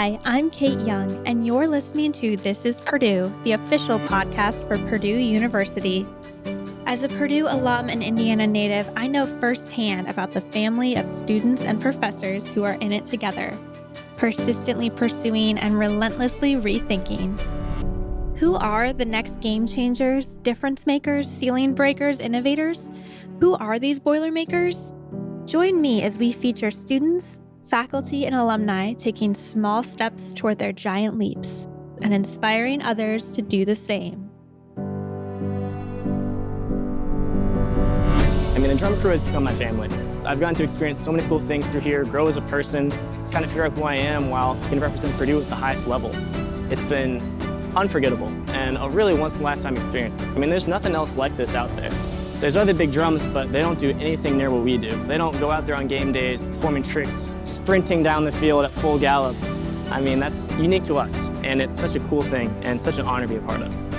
Hi, I'm Kate Young, and you're listening to This is Purdue, the official podcast for Purdue University. As a Purdue alum and Indiana native, I know firsthand about the family of students and professors who are in it together, persistently pursuing and relentlessly rethinking. Who are the next game changers, difference makers, ceiling breakers, innovators? Who are these Boilermakers? Join me as we feature students, faculty, and alumni taking small steps toward their giant leaps and inspiring others to do the same. I mean, the drum crew has become my family. I've gotten to experience so many cool things through here, grow as a person, kind of figure out who I am while can represent Purdue at the highest level. It's been unforgettable and a really once-in-a-lifetime experience. I mean, there's nothing else like this out there. There's other big drums, but they don't do anything near what we do. They don't go out there on game days performing tricks, sprinting down the field at full gallop. I mean, that's unique to us, and it's such a cool thing and such an honor to be a part of.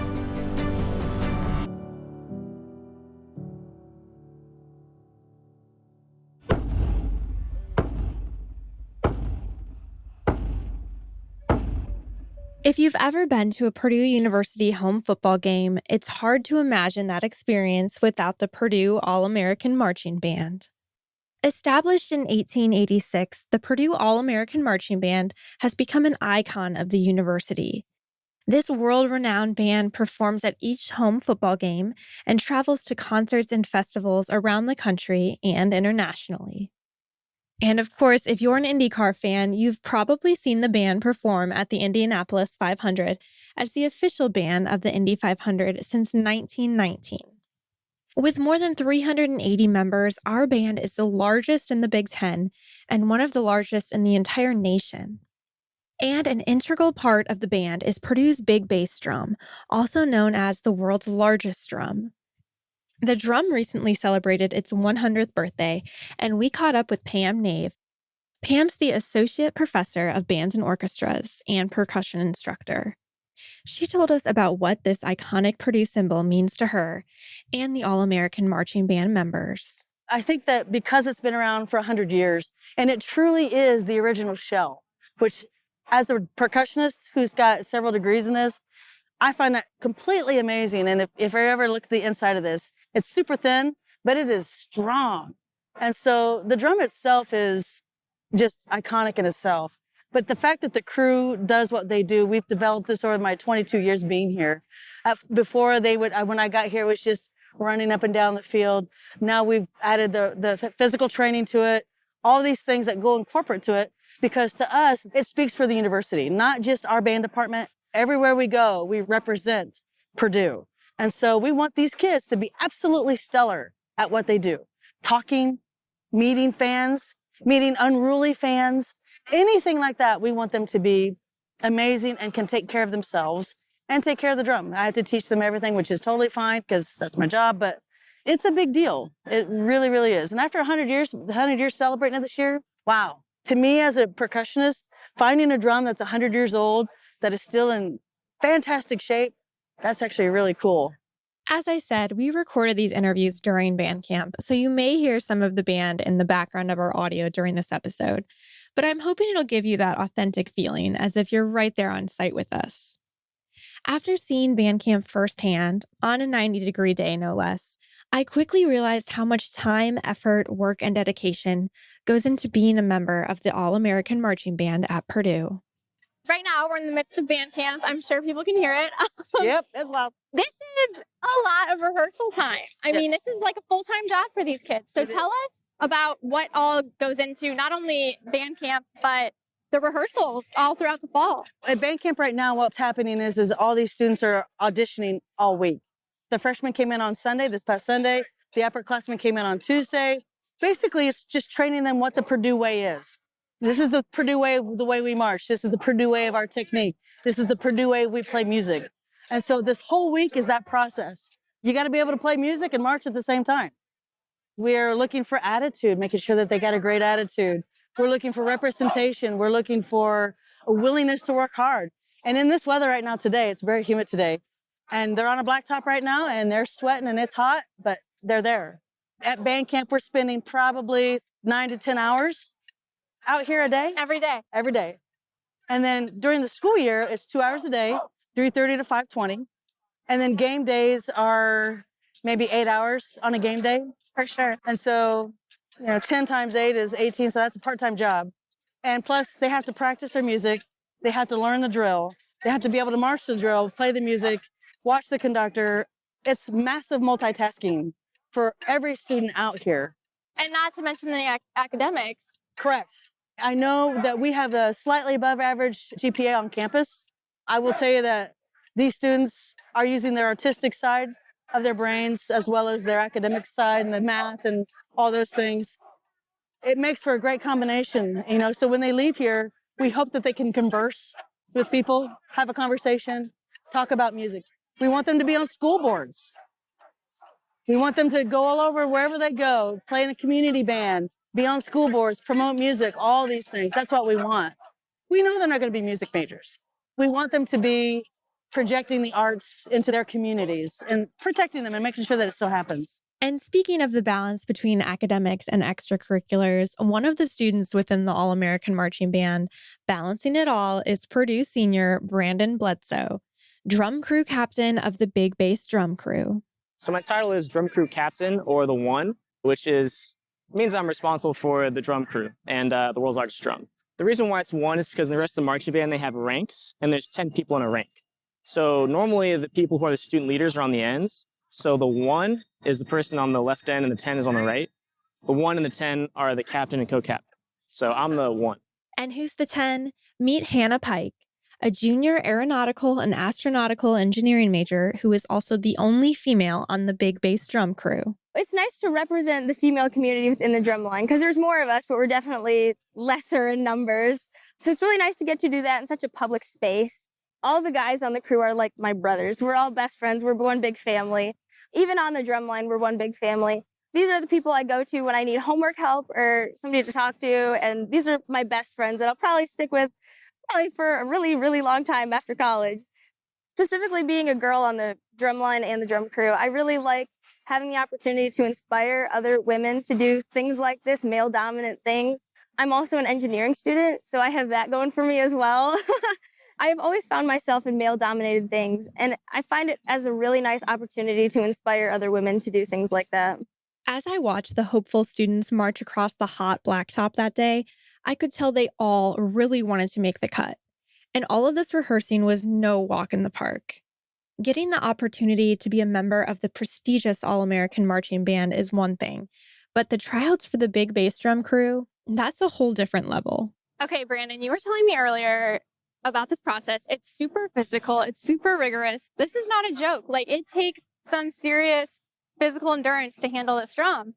If you've ever been to a Purdue University home football game, it's hard to imagine that experience without the Purdue All American Marching Band. Established in 1886, the Purdue All American Marching Band has become an icon of the university. This world renowned band performs at each home football game and travels to concerts and festivals around the country and internationally. And of course, if you're an IndyCar fan, you've probably seen the band perform at the Indianapolis 500 as the official band of the Indy 500 since 1919. With more than 380 members, our band is the largest in the Big Ten and one of the largest in the entire nation. And an integral part of the band is Purdue's big bass drum, also known as the world's largest drum. The drum recently celebrated its 100th birthday, and we caught up with Pam Nave. Pam's the Associate Professor of Bands and Orchestras and Percussion Instructor. She told us about what this iconic Purdue symbol means to her and the All American Marching Band members. I think that because it's been around for 100 years, and it truly is the original shell, which, as a percussionist who's got several degrees in this, I find that completely amazing. And if, if I ever look at the inside of this, it's super thin, but it is strong. And so the drum itself is just iconic in itself. But the fact that the crew does what they do, we've developed this over my 22 years being here. before they would, uh, when I got here, it was just running up and down the field. Now we've added the, the physical training to it, all these things that go in corporate to it, because to us, it speaks for the university, not just our band department, Everywhere we go, we represent Purdue. And so we want these kids to be absolutely stellar at what they do. Talking, meeting fans, meeting unruly fans, anything like that. We want them to be amazing and can take care of themselves and take care of the drum. I have to teach them everything, which is totally fine because that's my job, but it's a big deal. It really, really is. And after 100 years, 100 years celebrating it this year, wow. To me as a percussionist, finding a drum that's 100 years old that is still in fantastic shape. That's actually really cool. As I said, we recorded these interviews during band camp, so you may hear some of the band in the background of our audio during this episode. But I'm hoping it'll give you that authentic feeling as if you're right there on site with us. After seeing band camp firsthand, on a 90 degree day no less, I quickly realized how much time, effort, work, and dedication goes into being a member of the All American Marching Band at Purdue. Right now, we're in the midst of band camp. I'm sure people can hear it. yep, it's loud. This is a lot of rehearsal time. I yes. mean, this is like a full time job for these kids. So it tell is. us about what all goes into not only band camp, but the rehearsals all throughout the fall. At band camp right now, what's happening is, is all these students are auditioning all week. The freshmen came in on Sunday, this past Sunday. The upperclassmen came in on Tuesday. Basically, it's just training them what the Purdue way is. This is the Purdue way, of the way we march. This is the Purdue way of our technique. This is the Purdue way we play music. And so this whole week is that process. You got to be able to play music and march at the same time. We're looking for attitude, making sure that they got a great attitude. We're looking for representation. We're looking for a willingness to work hard. And in this weather right now today, it's very humid today. And they're on a blacktop right now and they're sweating and it's hot, but they're there. At band camp, we're spending probably nine to 10 hours out here a day? Every day. Every day. And then during the school year, it's two hours a day, 3.30 to 5.20. And then game days are maybe eight hours on a game day. For sure. And so, you know, 10 times eight is 18, so that's a part-time job. And plus they have to practice their music. They have to learn the drill. They have to be able to march the drill, play the music, watch the conductor. It's massive multitasking for every student out here. And not to mention the ac- academics. Correct. I know that we have a slightly above average GPA on campus. I will tell you that these students are using their artistic side of their brains as well as their academic side and the math and all those things. It makes for a great combination, you know. So when they leave here, we hope that they can converse with people, have a conversation, talk about music. We want them to be on school boards. We want them to go all over wherever they go, play in a community band, be on school boards, promote music, all these things. That's what we want. We know they're not going to be music majors. We want them to be projecting the arts into their communities and protecting them and making sure that it still happens. And speaking of the balance between academics and extracurriculars, one of the students within the All American Marching Band balancing it all is Purdue senior Brandon Bledsoe, drum crew captain of the Big Bass Drum Crew. So my title is drum crew captain or the one, which is means I'm responsible for the drum crew and uh, the world's largest drum. The reason why it's one is because in the rest of the marching band, they have ranks and there's 10 people in a rank. So normally the people who are the student leaders are on the ends. So the one is the person on the left end and the 10 is on the right. The one and the 10 are the captain and co-captain. So I'm the one. And who's the 10? Meet Hannah Pike, a junior aeronautical and astronautical engineering major who is also the only female on the Big Bass Drum Crew. It's nice to represent the female community within the drum line because there's more of us, but we're definitely lesser in numbers. So it's really nice to get to do that in such a public space. All the guys on the crew are like my brothers. We're all best friends. We're one big family. Even on the drum line, we're one big family. These are the people I go to when I need homework help or somebody to talk to. And these are my best friends that I'll probably stick with probably for a really, really long time after college. Specifically being a girl on the drum line and the drum crew, I really like having the opportunity to inspire other women to do things like this, male dominant things. I'm also an engineering student, so I have that going for me as well. I have always found myself in male dominated things, and I find it as a really nice opportunity to inspire other women to do things like that. As I watched the hopeful students march across the hot blacktop that day, I could tell they all really wanted to make the cut. And all of this rehearsing was no walk in the park. Getting the opportunity to be a member of the prestigious All American Marching Band is one thing, but the tryouts for the Big Bass Drum Crew, that's a whole different level. Okay, Brandon, you were telling me earlier about this process. It's super physical, it's super rigorous. This is not a joke. Like, it takes some serious physical endurance to handle this drum.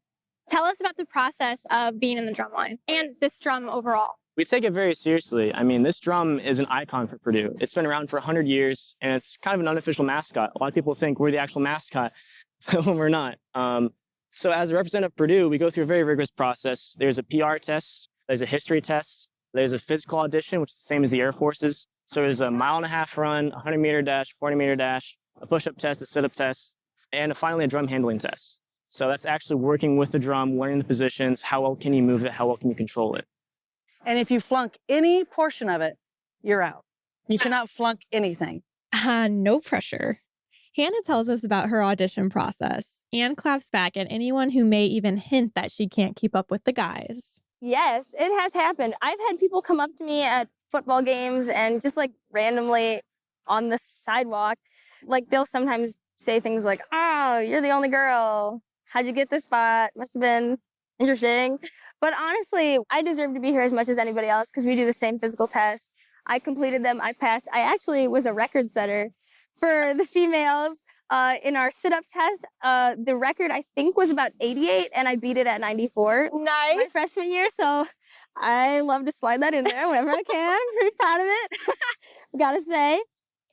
Tell us about the process of being in the drum line and this drum overall. We take it very seriously. I mean, this drum is an icon for Purdue. It's been around for 100 years, and it's kind of an unofficial mascot. A lot of people think we're the actual mascot, when we're not. Um, so as a representative of Purdue, we go through a very rigorous process. There's a PR test, there's a history test, there's a physical audition, which is the same as the Air Force's. So there's a mile and a half run, 100 meter dash, 40 meter dash, a push-up test, a sit-up test, and finally a drum handling test. So that's actually working with the drum, learning the positions, how well can you move it, how well can you control it. And if you flunk any portion of it, you're out. You cannot flunk anything. Ah, no pressure. Hannah tells us about her audition process and claps back at anyone who may even hint that she can't keep up with the guys. Yes, it has happened. I've had people come up to me at football games and just like randomly on the sidewalk, like they'll sometimes say things like, Oh, you're the only girl. How'd you get this spot? Must have been interesting. But honestly, I deserve to be here as much as anybody else because we do the same physical tests. I completed them. I passed. I actually was a record setter for the females uh, in our sit-up test. Uh, the record I think was about 88, and I beat it at 94 Nice. my freshman year. So I love to slide that in there whenever I can. Pretty proud of it. Gotta say.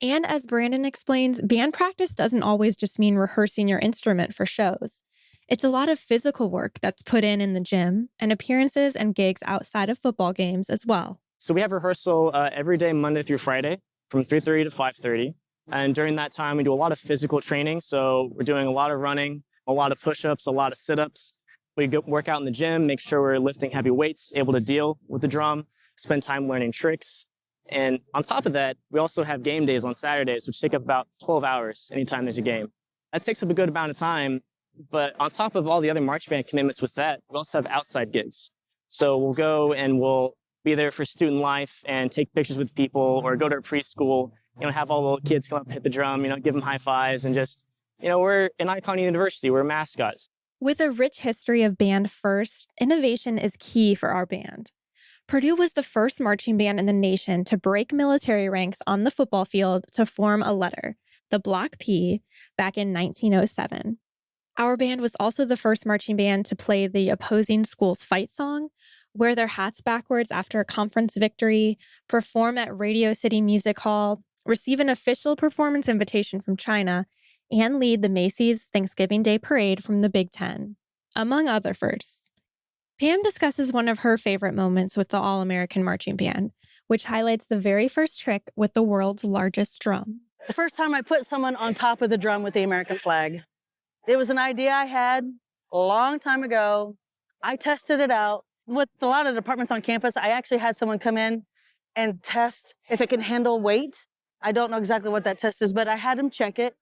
And as Brandon explains, band practice doesn't always just mean rehearsing your instrument for shows. It's a lot of physical work that's put in in the gym and appearances and gigs outside of football games as well. So we have rehearsal uh, every day, Monday through Friday, from 3.30 to 5.30. And during that time, we do a lot of physical training. So we're doing a lot of running, a lot of push-ups, a lot of sit-ups. We go work out in the gym, make sure we're lifting heavy weights, able to deal with the drum, spend time learning tricks. And on top of that, we also have game days on Saturdays, which take up about 12 hours anytime there's a game. That takes up a good amount of time. But on top of all the other march band commitments with that, we also have outside gigs. So we'll go and we'll be there for student life and take pictures with people or go to a preschool, you know, have all the little kids come up hit the drum, you know, give them high fives and just, you know, we're an icon university, we're mascots. With a rich history of band first, innovation is key for our band. Purdue was the first marching band in the nation to break military ranks on the football field to form a letter, the Block P, back in 1907. Our band was also the first marching band to play the opposing school's fight song, wear their hats backwards after a conference victory, perform at Radio City Music Hall, receive an official performance invitation from China, and lead the Macy's Thanksgiving Day Parade from the Big Ten, among other firsts. Pam discusses one of her favorite moments with the All American Marching Band, which highlights the very first trick with the world's largest drum. The first time I put someone on top of the drum with the American flag. It was an idea I had a long time ago. I tested it out. With a lot of departments on campus, I actually had someone come in and test if it can handle weight. I don't know exactly what that test is, but I had him check it.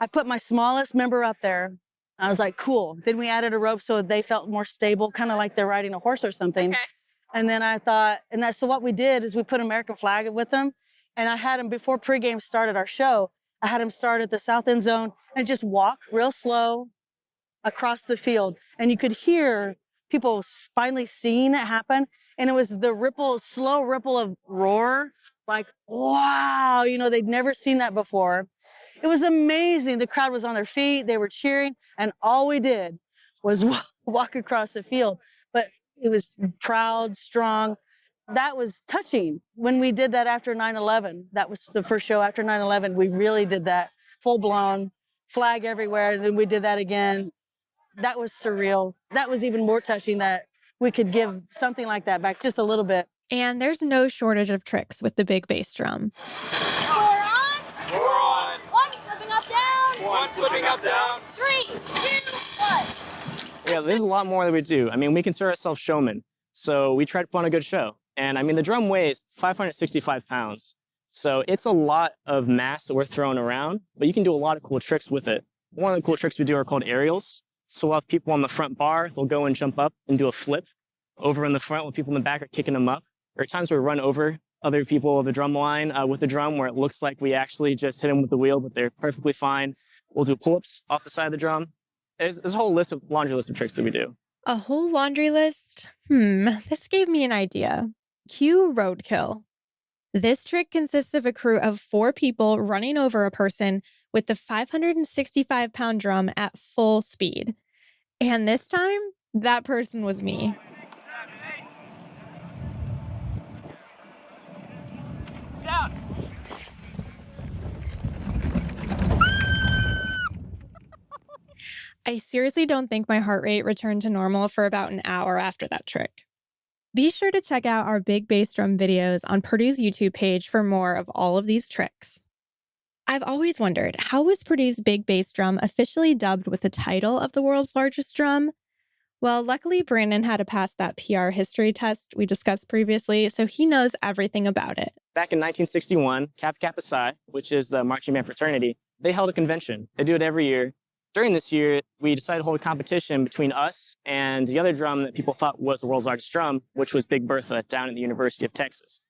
I put my smallest member up there. I was like, cool. Then we added a rope so they felt more stable, kind of like they're riding a horse or something. Okay. And then I thought, and that's so what we did is we put American flag with them. And I had him before pregame started our show. I had him start at the south end zone and just walk real slow across the field. And you could hear people finally seeing it happen. And it was the ripple, slow ripple of roar, like, wow, you know, they'd never seen that before. It was amazing. The crowd was on their feet, they were cheering, and all we did was walk across the field. But it was proud, strong. That was touching. When we did that after 9 11, that was the first show after 9 11, we really did that full blown flag everywhere. And then we did that again. That was surreal. That was even more touching that we could give something like that back just a little bit. And there's no shortage of tricks with the big bass drum. Four on. Four on. One flipping up down. One flipping up down. Three, two, one. Yeah, there's a lot more that we do. I mean, we consider ourselves showmen. So we try to put on a good show. And I mean, the drum weighs 565 pounds. So it's a lot of mass that we're throwing around, but you can do a lot of cool tricks with it. One of the cool tricks we do are called aerials. So we'll have people on the front bar, they'll go and jump up and do a flip over in the front while people in the back are kicking them up. There are times where we run over other people of the drum line uh, with the drum where it looks like we actually just hit them with the wheel, but they're perfectly fine. We'll do pull-ups off the side of the drum. There's, there's a whole list of laundry list of tricks that we do. A whole laundry list? Hmm, this gave me an idea. Cue roadkill. This trick consists of a crew of four people running over a person with the 565 pound drum at full speed. And this time, that person was me. I seriously don't think my heart rate returned to normal for about an hour after that trick. Be sure to check out our big bass drum videos on Purdue's YouTube page for more of all of these tricks. I've always wondered how was Purdue's big bass drum officially dubbed with the title of the world's largest drum? Well, luckily, Brandon had to pass that PR history test we discussed previously, so he knows everything about it. Back in 1961, Kappa Kappa Psi, which is the marching band fraternity, they held a convention. They do it every year. During this year, we decided to hold a competition between us and the other drum that people thought was the world's largest drum, which was Big Bertha down at the University of Texas.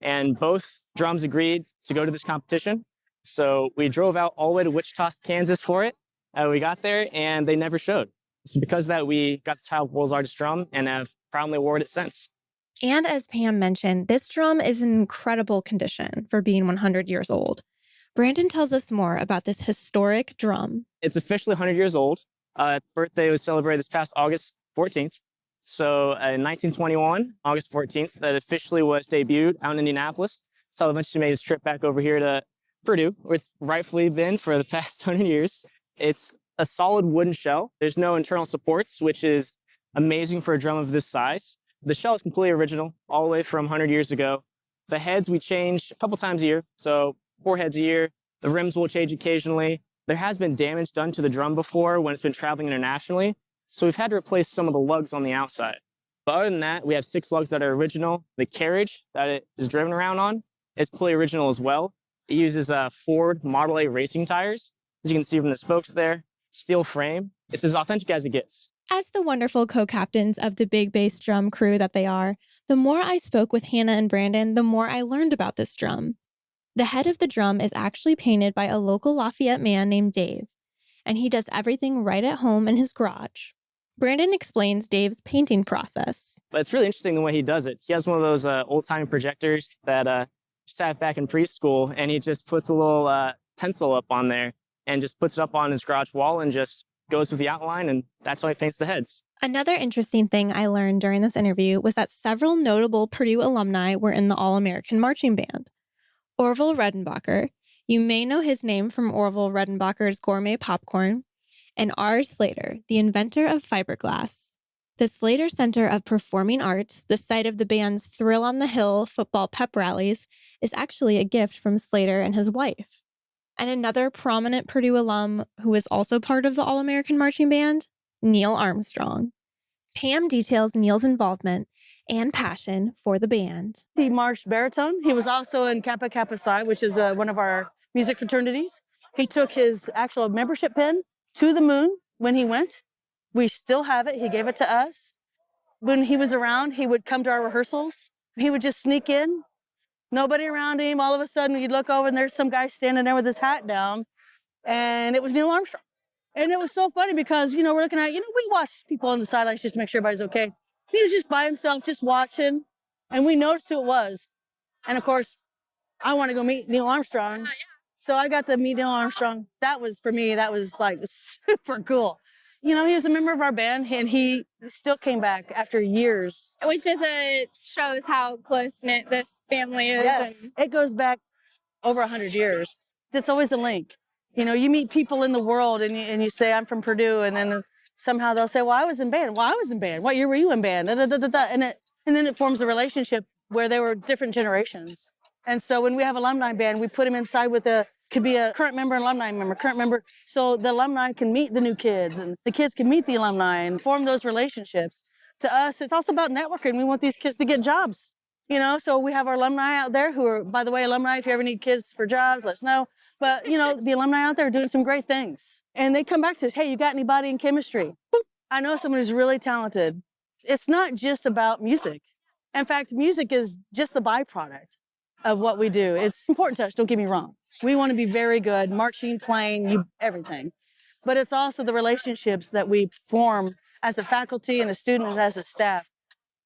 And both drums agreed to go to this competition. So we drove out all the way to Wichita, Kansas for it. Uh, we got there and they never showed. So because of that, we got the title world's largest drum and have proudly awarded it since. And as Pam mentioned, this drum is in incredible condition for being 100 years old. Brandon tells us more about this historic drum. It's officially 100 years old. Uh, its birthday was celebrated this past August 14th. So uh, in 1921, August 14th, that officially was debuted out in Indianapolis. So eventually made his trip back over here to Purdue, where it's rightfully been for the past 100 years. It's a solid wooden shell. There's no internal supports, which is amazing for a drum of this size. The shell is completely original, all the way from 100 years ago. The heads we change a couple times a year, so four heads a year. The rims will change occasionally. There has been damage done to the drum before when it's been traveling internationally, so we've had to replace some of the lugs on the outside. But other than that, we have six lugs that are original. The carriage that it is driven around on is fully original as well. It uses uh, Ford Model A racing tires, as you can see from the spokes there, steel frame. It's as authentic as it gets. As the wonderful co captains of the big bass drum crew that they are, the more I spoke with Hannah and Brandon, the more I learned about this drum. The head of the drum is actually painted by a local Lafayette man named Dave, and he does everything right at home in his garage. Brandon explains Dave's painting process. But it's really interesting the way he does it. He has one of those uh, old time projectors that uh, sat back in preschool, and he just puts a little uh, pencil up on there and just puts it up on his garage wall and just goes with the outline, and that's how he paints the heads. Another interesting thing I learned during this interview was that several notable Purdue alumni were in the All American Marching Band. Orville Redenbacher, you may know his name from Orville Redenbacher's Gourmet Popcorn, and R. Slayter, the inventor of fiberglass. The Slayter Center of Performing Arts, the site of the band's Thrill on the Hill football pep rallies, is actually a gift from Slayter and his wife. And another prominent Purdue alum who is also part of the All American Marching Band, Neil Armstrong. Pam details Neil's involvement and passion for the band. He marched baritone. He was also in Kappa Kappa Psi, which is uh, one of our music fraternities. He took his actual membership pin to the moon when he went. We still have it. He gave it to us. When he was around, he would come to our rehearsals. He would just sneak in, nobody around him. All of a sudden, you'd look over and there's some guy standing there with his hat down, and it was Neil Armstrong. And it was so funny because, you know, we're looking at, you know, we watch people on the sidelines just to make sure everybody's okay. He was just by himself, just watching, and we noticed who it was. And of course, I want to go meet Neil Armstrong. So I got to meet Neil Armstrong. That was for me, that was like super cool. You know, he was a member of our band and he still came back after years. which just uh, shows how close knit this family is. Yes, And it goes back over 100 years. It's always a link. You know, you meet people in the world and you, and you say, I'm from Purdue. And then somehow they'll say, Well, I was in band. Well, I was in band. What year were you in band? Da, da, da. And, it, and then it forms a relationship where they were different generations. And so when we have alumni band, we put them inside with a could be a current member, alumni member, current member. So the alumni can meet the new kids and the kids can meet the alumni and form those relationships. To us, it's also about networking. We want these kids to get jobs. You know, so we have our alumni out there who are, by the way, alumni, if you ever need kids for jobs, let us know. But, you know, the alumni out there are doing some great things. And they come back to us, hey, you got anybody in chemistry? Boop. I know someone who's really talented. It's not just about music. In fact, music is just the byproduct of what we do. It's important to us, don't get me wrong. We want to be very good, marching, playing, you, everything. But it's also the relationships that we form as a faculty and a student and as a staff,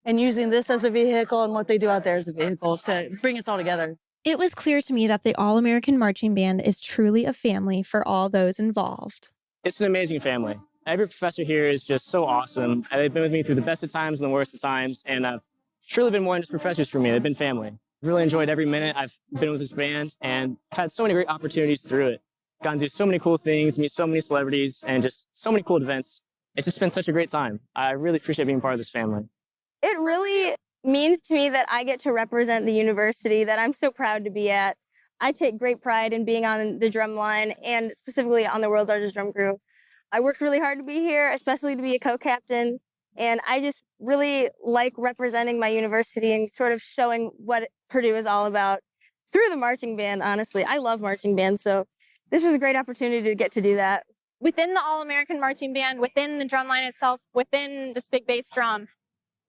and using this as a vehicle and what they do out there as a vehicle to bring us all together. It was clear to me that the All American Marching Band is truly a family for all those involved. It's an amazing family. Every professor here is just so awesome. Uh, they've been with me through the best of times and the worst of times, and I've truly been more than just professors for me. They've been family. Really enjoyed every minute I've been with this band, and I've had so many great opportunities through it. Gotten to do so many cool things, meet so many celebrities, and just so many cool events. It's just been such a great time. I really appreciate being part of this family. It really means to me that I get to represent the university that I'm so proud to be at. I take great pride in being on the drum line and specifically on the world's largest drum crew. I worked really hard to be here, especially to be a co-captain. And I just really like representing my university and sort of showing what Purdue is all about through the marching band, honestly. I love marching bands, so this was a great opportunity to get to do that. within the All American Marching Band, within the drum line itself, within this big bass drum,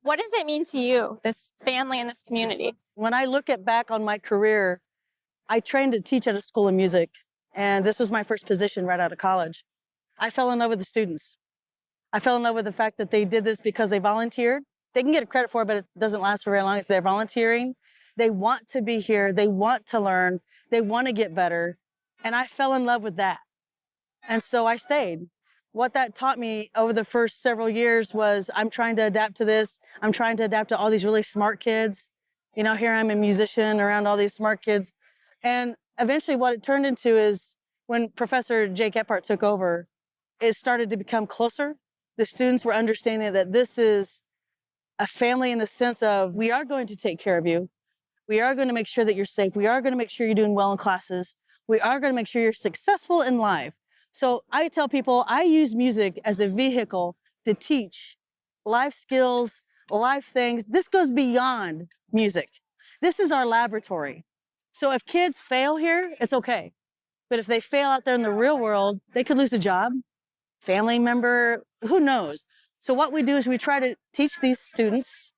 what does it mean to you, this family and this community? When I look at back on my career, I trained to teach at a school of music, and this was my first position right out of college. I fell in love with the students. I fell in love with the fact that they did this because they volunteered. They can get a credit for it, but it doesn't last for very long. It's they're volunteering. They want to be here. They want to learn. They want to get better. And I fell in love with that. And so I stayed. What that taught me over the first several years was I'm trying to adapt to this. I'm trying to adapt to all these really smart kids. You know, here I'm a musician around all these smart kids. And eventually what it turned into is when Professor Jay Gephart took over, it started to become closer. The students were understanding that this is a family in the sense of we are going to take care of you. We are going to make sure that you're safe. We are going to make sure you're doing well in classes. We are going to make sure you're successful in life. So I tell people I use music as a vehicle to teach life skills, life things. This goes beyond music. This is our laboratory. So if kids fail here, it's okay. But if they fail out there in the real world, they could lose a job, family member, who knows? So what we do is we try to teach these students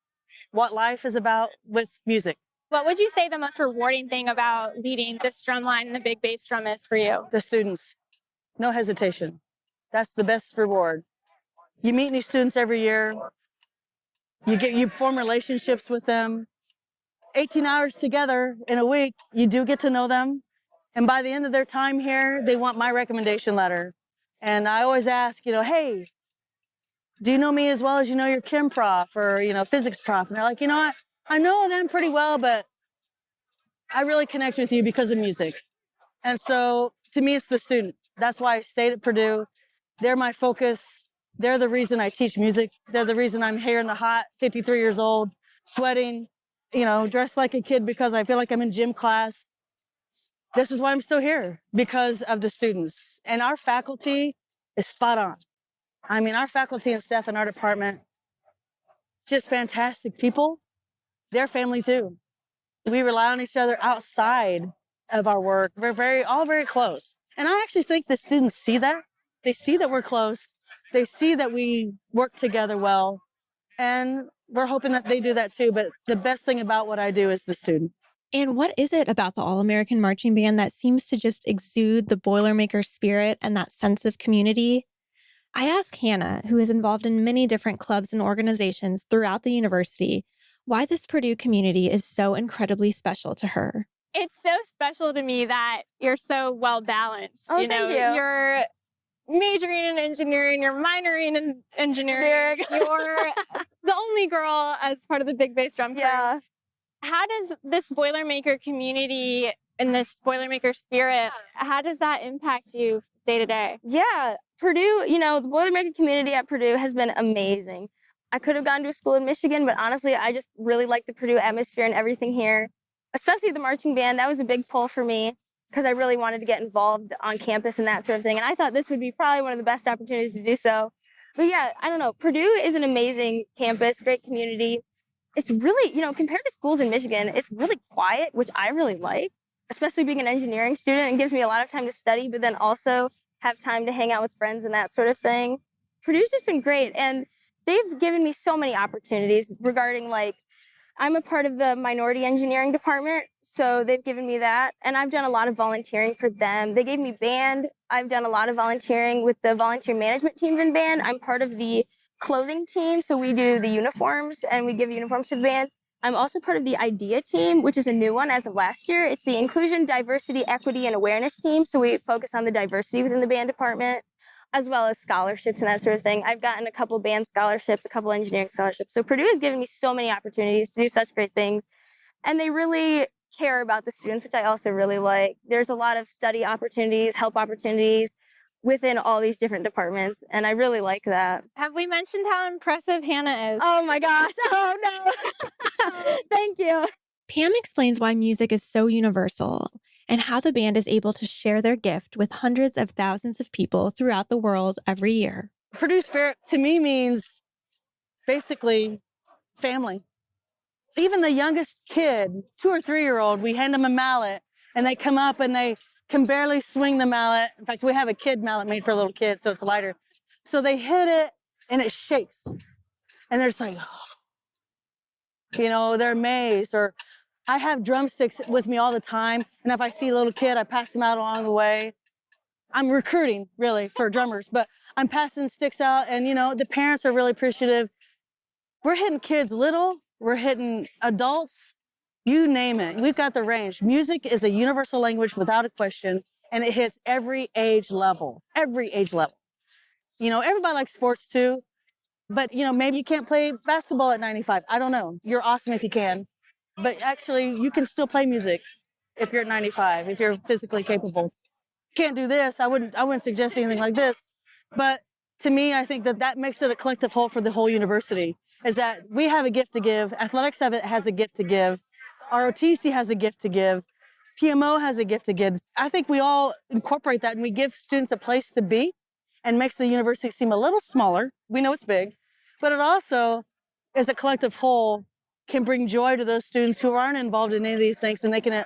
what life is about with music. What would you say the most rewarding thing about leading this drum line and the big bass drum is for you? The students, no hesitation. That's the best reward. You meet new students every year. You get you form relationships with them. 18 hours together in a week, you do get to know them. And by the end of their time here, they want my recommendation letter. And I always ask, you know, hey, do you know me as well as you know your chem prof or, you know, physics prof? And they're like, you know what? I know them pretty well, but I really connect with you because of music. And so to me, it's the student. That's why I stayed at Purdue. They're my focus. They're the reason I teach music. They're the reason I'm here in the hot, 53 years old, sweating, you know, dressed like a kid because I feel like I'm in gym class. This is why I'm still here because of the students. And our faculty is spot on. I mean, our faculty and staff in our department, just fantastic people. They're family too. We rely on each other outside of our work. We're very, all very close. And I actually think the students see that. They see that we're close. They see that we work together well. And we're hoping that they do that too. But the best thing about what I do is the student. And what is it about the All American Marching Band that seems to just exude the Boilermaker spirit and that sense of community? I asked Hannah, who is involved in many different clubs and organizations throughout the university, why this Purdue community is so incredibly special to her. It's so special to me that you're so well balanced. Oh, you know, thank you. are majoring in engineering, you're minoring in engineering. You're the only girl as part of the big bass drum crew. Yeah. How does this Boilermaker community and this Boilermaker spirit, how does that impact you day to day? Yeah. Purdue, you know, the Boilermaker community at Purdue has been amazing. I could have gone to a school in Michigan, but honestly, I just really like the Purdue atmosphere and everything here, especially the marching band. That was a big pull for me because I really wanted to get involved on campus and that sort of thing. And I thought this would be probably one of the best opportunities to do so. But yeah, I don't know. Purdue is an amazing campus, great community. It's really, you know, compared to schools in Michigan, it's really quiet, which I really like, especially being an engineering student. It gives me a lot of time to study, but then also have time to hang out with friends and that sort of thing. Purdue's just been great. And they've given me so many opportunities regarding like I'm a part of the minority engineering department, so they've given me that. And I've done a lot of volunteering for them. They gave me band. I've done a lot of volunteering with the volunteer management teams in band. I'm part of the clothing team, so we do the uniforms and we give uniforms to the band. I'm also part of the IDEA team, which is a new one as of last year. It's the Inclusion, Diversity, Equity, and Awareness team. So we focus on the diversity within the band department as well as scholarships and that sort of thing. I've gotten a couple band scholarships, a couple engineering scholarships. So Purdue has given me so many opportunities to do such great things. And they really care about the students, which I also really like. There's a lot of study opportunities, help opportunities within all these different departments. And I really like that. Have we mentioned how impressive Hannah is? Oh my gosh. Oh no. Thank you. Pam explains why music is so universal and how the band is able to share their gift with hundreds of thousands of people throughout the world every year. Purdue Spirit to me means basically family. Even the youngest kid, two or three year old, we hand them a mallet and they come up and they can barely swing the mallet. In fact, we have a kid mallet made for a little kid, so it's lighter. So they hit it and it shakes. And they're just like, you know, they're amazed. Or I have drumsticks with me all the time. And if I see a little kid, I pass them out along the way. I'm recruiting really for drummers, but I'm passing sticks out and you know, the parents are really appreciative. We're hitting kids little, we're hitting adults, you name it. We've got the range. Music is a universal language without a question, and it hits every age level, every age level. You know, everybody likes sports too, but you know, maybe you can't play basketball at 95. I don't know. You're awesome if you can, but actually you can still play music if you're at 95, if you're physically capable can't do this. I wouldn't, I wouldn't suggest anything like this. But to me, I think that that makes it a collective whole for the whole university is that we have a gift to give. Athletics has a gift to give. ROTC has a gift to give. PMO has a gift to give. I think we all incorporate that and we give students a place to be and makes the university seem a little smaller. We know it's big, but it also, is a collective whole, can bring joy to those students who aren't involved in any of these things and they can uh,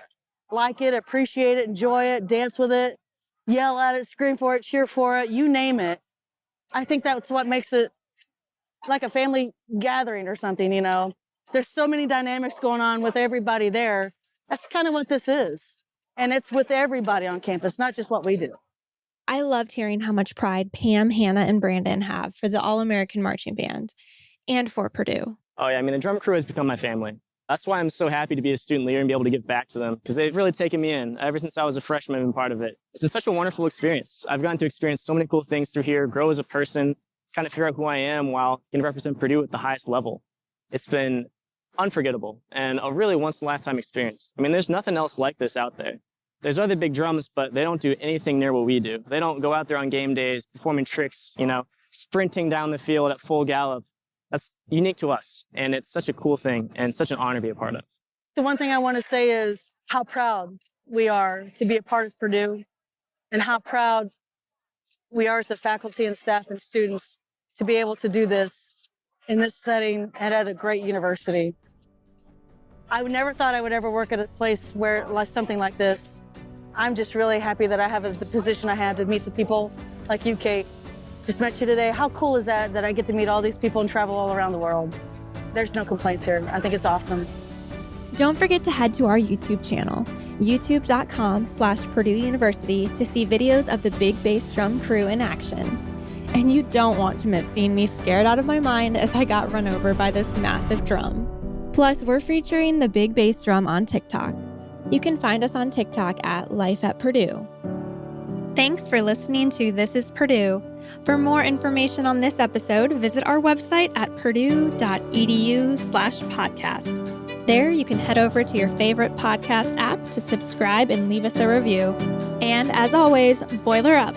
like it, appreciate it, enjoy it, dance with it, yell at it, scream for it, cheer for it, you name it. I think that's what makes it like a family gathering or something, you know. There's so many dynamics going on with everybody there. That's kind of what this is. And it's with everybody on campus, not just what we do. I loved hearing how much pride Pam, Hannah, and Brandon have for the All American Marching Band and for Purdue. Oh yeah, I mean, the drum crew has become my family. That's why I'm so happy to be a student leader and be able to give back to them because they've really taken me in ever since I was a freshman and part of it. It's been such a wonderful experience. I've gotten to experience so many cool things through here, grow as a person, kind of figure out who I am while can represent Purdue at the highest level. It's been unforgettable and a really once in a lifetime experience. I mean, there's nothing else like this out there. There's other big drums, but they don't do anything near what we do. They don't go out there on game days performing tricks, you know, sprinting down the field at full gallop. That's unique to us. And it's such a cool thing and such an honor to be a part of. The one thing I want to say is how proud we are to be a part of Purdue and how proud we are as a faculty and staff and students to be able to do this in this setting and at a great university. I never thought I would ever work at a place where like something like this. I'm just really happy that I have the position I had to meet the people like you, Kate. Just met you today. How cool is that that I get to meet all these people and travel all around the world? There's no complaints here. I think it's awesome. Don't forget to head to our YouTube channel, youtube.com slash Purdue University to see videos of the Big Bass Drum crew in action. And you don't want to miss seeing me scared out of my mind as I got run over by this massive drum. Plus, we're featuring the Big Bass Drum on TikTok. You can find us on TikTok at Life at Purdue. Thanks for listening to This is Purdue. For more information on this episode, visit our website at purdue.edu slash podcast. There, you can head over to your favorite podcast app to subscribe and leave us a review. And as always, boiler up.